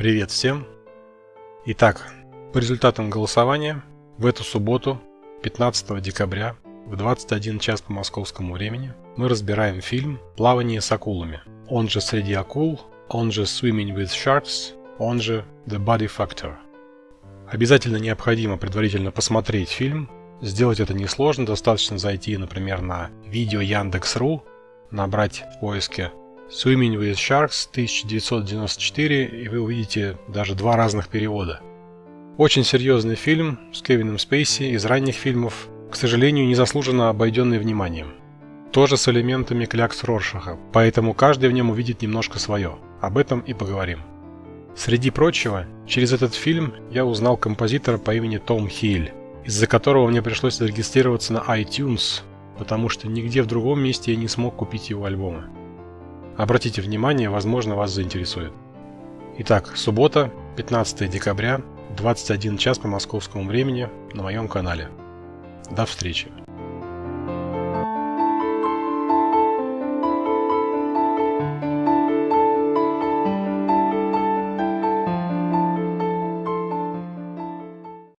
Привет всем! Итак, по результатам голосования в эту субботу, 15 декабря, в 21 час по московскому времени, мы разбираем фильм «Плавание с акулами», он же «Среди акул», он же «Swimming with Sharks», он же «The Body Factor». Обязательно необходимо предварительно посмотреть фильм. Сделать это несложно, достаточно зайти, например, на видео Яндекс.ру, набрать в поиске Swimming with Sharks 1994, и вы увидите даже два разных перевода. Очень серьезный фильм с Кевином Спейси из ранних фильмов, к сожалению, незаслуженно обойденный вниманием. Тоже с элементами клякс Роршаха, поэтому каждый в нем увидит немножко свое. Об этом и поговорим. Среди прочего, через этот фильм я узнал композитора по имени Том Хиль, из-за которого мне пришлось зарегистрироваться на iTunes, потому что нигде в другом месте я не смог купить его альбомы. Обратите внимание, возможно вас заинтересует. Итак, суббота, 15 декабря, 21 час по московскому времени на моем канале. До встречи!